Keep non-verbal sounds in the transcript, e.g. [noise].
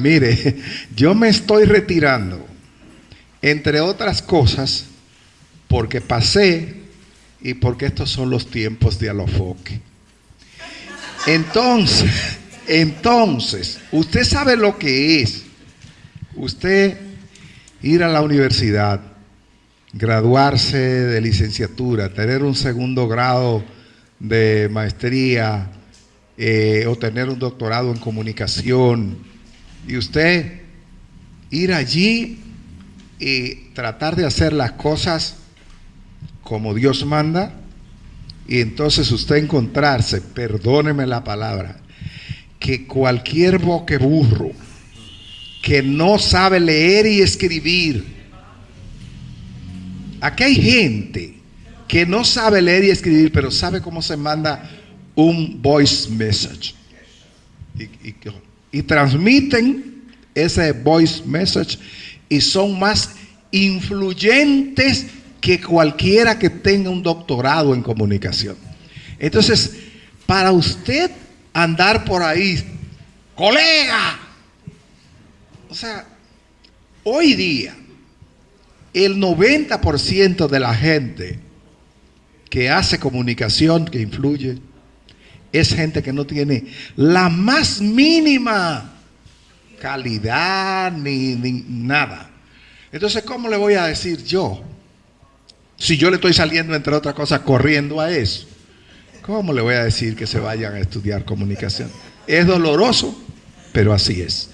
mire, [laughs] yo me estoy retirando, entre otras cosas, porque pasé y porque estos son los tiempos de Alofoque. Entonces, [laughs] entonces, usted sabe lo que es. Usted ir a la universidad, graduarse de licenciatura, tener un segundo grado de maestría eh, o tener un doctorado en comunicación y usted ir allí y tratar de hacer las cosas como Dios manda y entonces usted encontrarse, perdóneme la palabra, que cualquier boqueburro que no sabe leer y escribir, aquí hay gente que no sabe leer y escribir, pero sabe cómo se manda un voice message. Y, transmiten ese voice message y son más influyentes que cualquiera que tenga un doctorado en comunicación. Entonces, para usted andar por ahí, colega, o sea, hoy día, el 90% de la gente que hace comunicación, que influye, es gente que no tiene la más mínima calidad ni, ni nada. Entonces, ¿cómo le voy a decir yo? Si yo le estoy saliendo, entre otras cosas, corriendo a eso, ¿cómo le voy a decir que se vayan a estudiar comunicación? Es doloroso, pero así es.